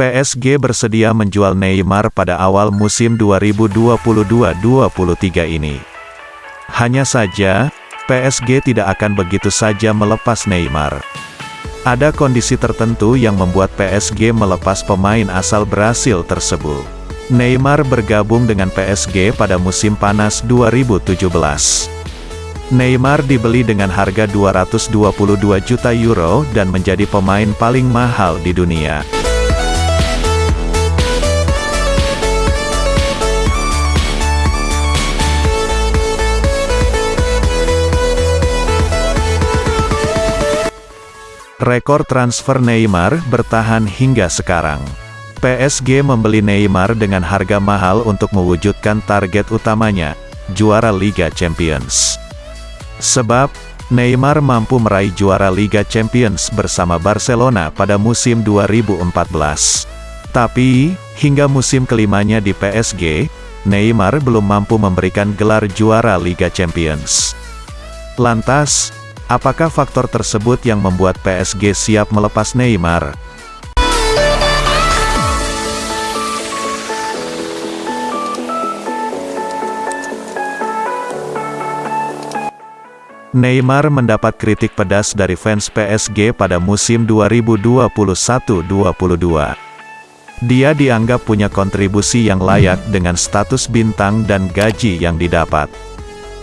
PSG bersedia menjual Neymar pada awal musim 2022-23 ini. Hanya saja, PSG tidak akan begitu saja melepas Neymar. Ada kondisi tertentu yang membuat PSG melepas pemain asal Brasil tersebut. Neymar bergabung dengan PSG pada musim panas 2017. Neymar dibeli dengan harga 222 juta euro dan menjadi pemain paling mahal di dunia. Rekor transfer Neymar bertahan hingga sekarang. PSG membeli Neymar dengan harga mahal untuk mewujudkan target utamanya, juara Liga Champions. Sebab, Neymar mampu meraih juara Liga Champions bersama Barcelona pada musim 2014. Tapi, hingga musim kelimanya di PSG, Neymar belum mampu memberikan gelar juara Liga Champions. Lantas, Apakah faktor tersebut yang membuat PSG siap melepas Neymar? Neymar mendapat kritik pedas dari fans PSG pada musim 2021-22. Dia dianggap punya kontribusi yang layak dengan status bintang dan gaji yang didapat.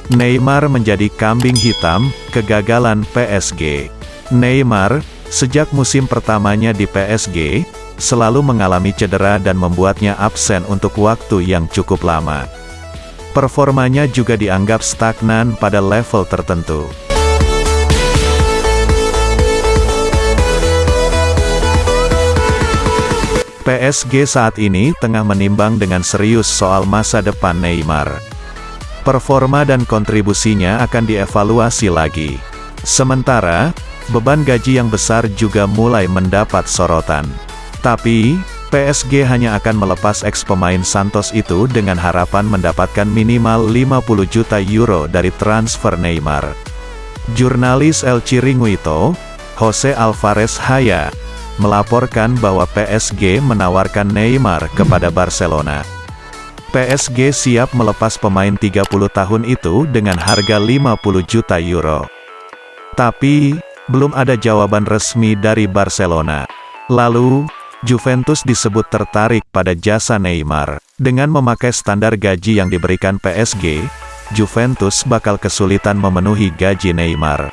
Neymar menjadi kambing hitam, kegagalan PSG. Neymar, sejak musim pertamanya di PSG, selalu mengalami cedera dan membuatnya absen untuk waktu yang cukup lama. Performanya juga dianggap stagnan pada level tertentu. PSG saat ini tengah menimbang dengan serius soal masa depan Neymar. Performa dan kontribusinya akan dievaluasi lagi. Sementara, beban gaji yang besar juga mulai mendapat sorotan. Tapi, PSG hanya akan melepas ex pemain Santos itu dengan harapan mendapatkan minimal 50 juta euro dari transfer Neymar. Jurnalis El Chiringuito, Jose Alvarez Haya, melaporkan bahwa PSG menawarkan Neymar kepada Barcelona. PSG siap melepas pemain 30 tahun itu dengan harga 50 juta euro. Tapi, belum ada jawaban resmi dari Barcelona. Lalu, Juventus disebut tertarik pada jasa Neymar. Dengan memakai standar gaji yang diberikan PSG, Juventus bakal kesulitan memenuhi gaji Neymar.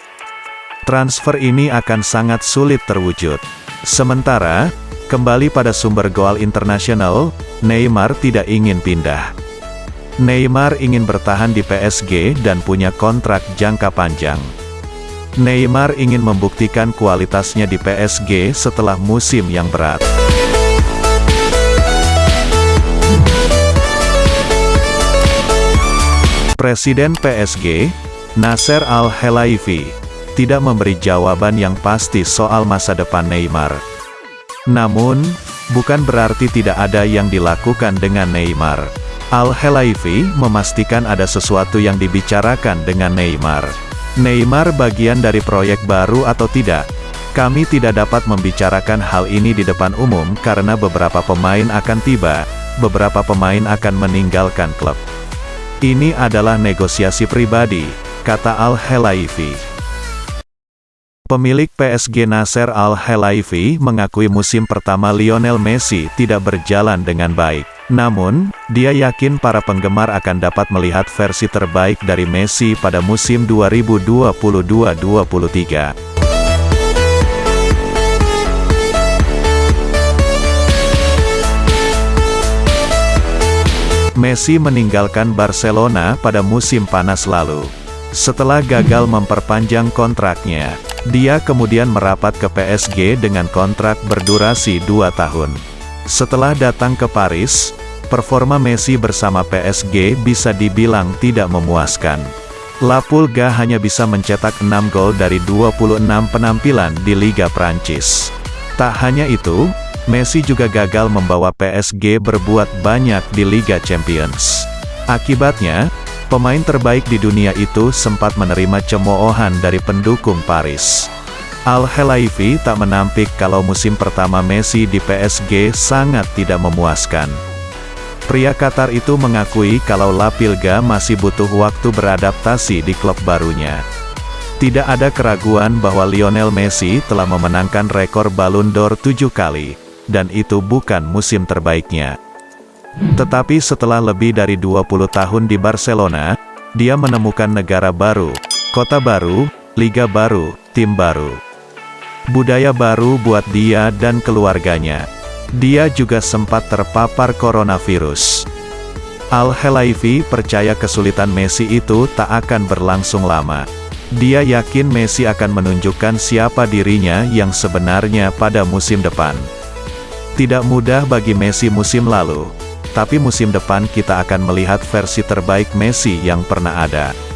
Transfer ini akan sangat sulit terwujud. Sementara, Kembali pada sumber gol internasional, Neymar tidak ingin pindah. Neymar ingin bertahan di PSG dan punya kontrak jangka panjang. Neymar ingin membuktikan kualitasnya di PSG setelah musim yang berat. Presiden PSG, Nasser Al-Khelaifi, tidak memberi jawaban yang pasti soal masa depan Neymar. Namun, bukan berarti tidak ada yang dilakukan dengan Neymar. Al-Helaifi memastikan ada sesuatu yang dibicarakan dengan Neymar. Neymar bagian dari proyek baru atau tidak? Kami tidak dapat membicarakan hal ini di depan umum karena beberapa pemain akan tiba, beberapa pemain akan meninggalkan klub. Ini adalah negosiasi pribadi, kata Al-Helaifi. Pemilik PSG Nasser Al-Khelaifi mengakui musim pertama Lionel Messi tidak berjalan dengan baik. Namun, dia yakin para penggemar akan dapat melihat versi terbaik dari Messi pada musim 2022-23. Messi meninggalkan Barcelona pada musim panas lalu. Setelah gagal memperpanjang kontraknya, dia kemudian merapat ke PSG dengan kontrak berdurasi dua tahun. Setelah datang ke Paris, performa Messi bersama PSG bisa dibilang tidak memuaskan. La Pulga hanya bisa mencetak 6 gol dari 26 penampilan di Liga Prancis. Tak hanya itu, Messi juga gagal membawa PSG berbuat banyak di Liga Champions. Akibatnya, Pemain terbaik di dunia itu sempat menerima cemoohan dari pendukung Paris. Al-Helaifi tak menampik kalau musim pertama Messi di PSG sangat tidak memuaskan. Pria Qatar itu mengakui kalau La Pilga masih butuh waktu beradaptasi di klub barunya. Tidak ada keraguan bahwa Lionel Messi telah memenangkan rekor Ballon d'Or tujuh kali, dan itu bukan musim terbaiknya. Tetapi setelah lebih dari 20 tahun di Barcelona, dia menemukan negara baru, kota baru, liga baru, tim baru budaya baru buat dia dan keluarganya. Dia juga sempat terpapar coronavirus. Al-Helaifi percaya kesulitan Messi itu tak akan berlangsung lama. Dia yakin Messi akan menunjukkan siapa dirinya yang sebenarnya pada musim depan. Tidak mudah bagi Messi musim lalu, tapi musim depan kita akan melihat versi terbaik Messi yang pernah ada.